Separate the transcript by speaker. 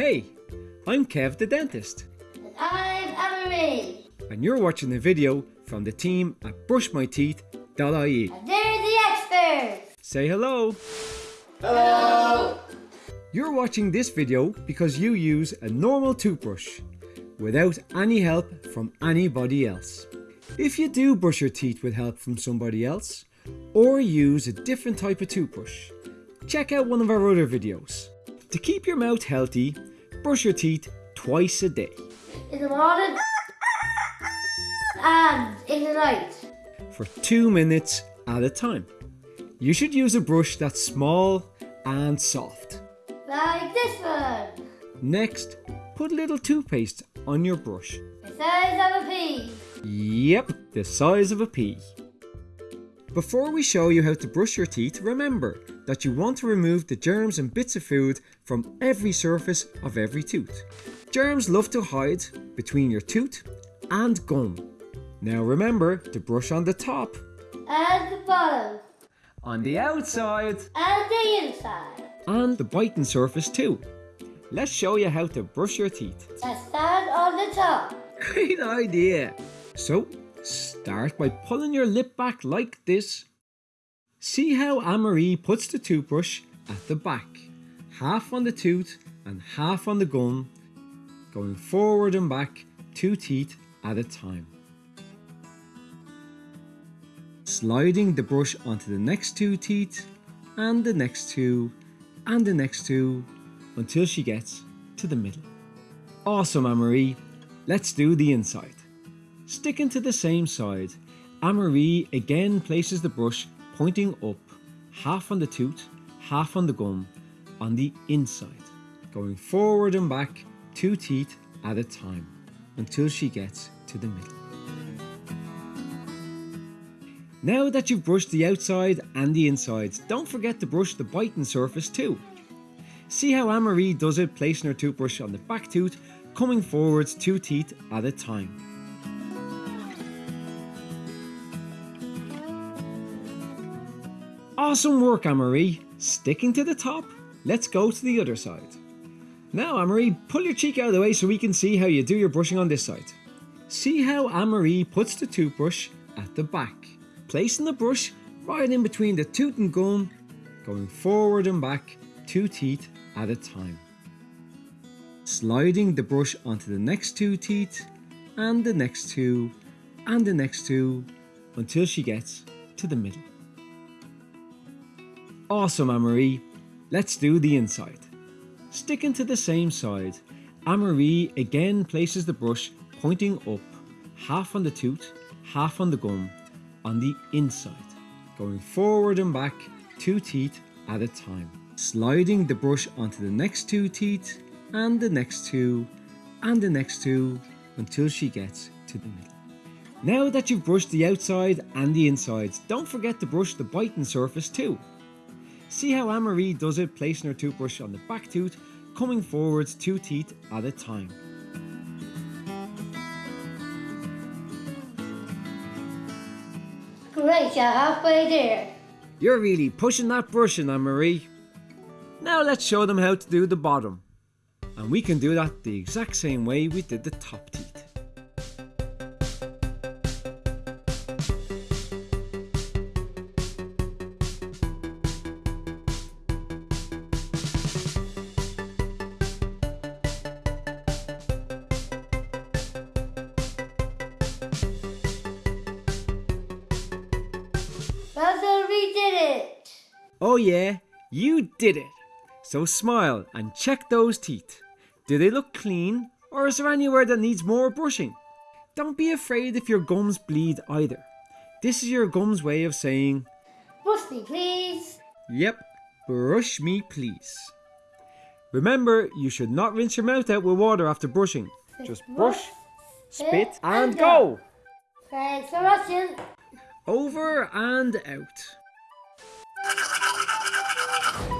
Speaker 1: Hey, I'm Kev the dentist.
Speaker 2: And I'm Anne-Marie.
Speaker 1: And you're watching the video from the team at brushmyteeth.ie.
Speaker 2: And they're the experts.
Speaker 1: Say hello.
Speaker 2: Hello.
Speaker 1: You're watching this video because you use a normal toothbrush without any help from anybody else. If you do brush your teeth with help from somebody else, or use a different type of toothbrush, check out one of our other videos. To keep your mouth healthy, brush your teeth twice a day.
Speaker 2: In the morning and in the night.
Speaker 1: for two minutes at a time. You should use a brush that's small and soft.
Speaker 2: Like this one.
Speaker 1: Next, put a little toothpaste on your brush.
Speaker 2: The size of a pea.
Speaker 1: Yep, the size of a pea. Before we show you how to brush your teeth, remember that you want to remove the germs and bits of food from every surface of every tooth. Germs love to hide between your tooth and gum. Now remember to brush on the top,
Speaker 2: And the bottom.
Speaker 1: on the outside,
Speaker 2: And the inside.
Speaker 1: and the biting surface too. Let's show you how to brush your teeth.
Speaker 2: Let's stand on the top.
Speaker 1: Great idea! So, start by pulling your lip back like this. See how Anne-Marie puts the toothbrush at the back, half on the tooth and half on the gum, going forward and back two teeth at a time. Sliding the brush onto the next two teeth and the next two and the next two until she gets to the middle. Awesome, Anne-Marie. Let's do the inside. Sticking to the same side, Anne-Marie again places the brush pointing up, half on the tooth, half on the gum, on the inside, going forward and back two teeth at a time until she gets to the middle. Now that you've brushed the outside and the insides, don't forget to brush the biting surface too. See how Anne-Marie does it, placing her toothbrush on the back tooth, coming forwards two teeth at a time. Awesome work, Anne-Marie. Sticking to the top, let's go to the other side. Now, Anne-Marie, pull your cheek out of the way so we can see how you do your brushing on this side. See how Anne-Marie puts the toothbrush at the back, placing the brush right in between the tooth and gum, going forward and back two teeth at a time. Sliding the brush onto the next two teeth and the next two and the next two until she gets to the middle. Awesome, Anne-Marie. Let's do the inside. Sticking to the same side, Anne-Marie again places the brush pointing up, half on the tooth, half on the gum, on the inside, going forward and back two teeth at a time. Sliding the brush onto the next two teeth and the next two and the next two until she gets to the middle. Now that you've brushed the outside and the insides, don't forget to brush the biting surface too. See how Anne-Marie does it, placing her toothbrush on the back tooth, coming forwards two teeth at a time.
Speaker 2: Great, you're halfway there.
Speaker 1: You're really pushing that brushing, Anne-Marie. Now let's show them how to do the bottom. And we can do that the exact same way we did the top teeth. Oh yeah, you did it! So smile and check those teeth. Do they look clean or is there anywhere that needs more brushing? Don't be afraid if your gums bleed either. This is your gums way of saying,
Speaker 2: Brush me, please.
Speaker 1: Yep, brush me please. Remember, you should not rinse your mouth out with water after brushing. Just brush, spit and go!
Speaker 2: Thanks for watching.
Speaker 1: Over and out you.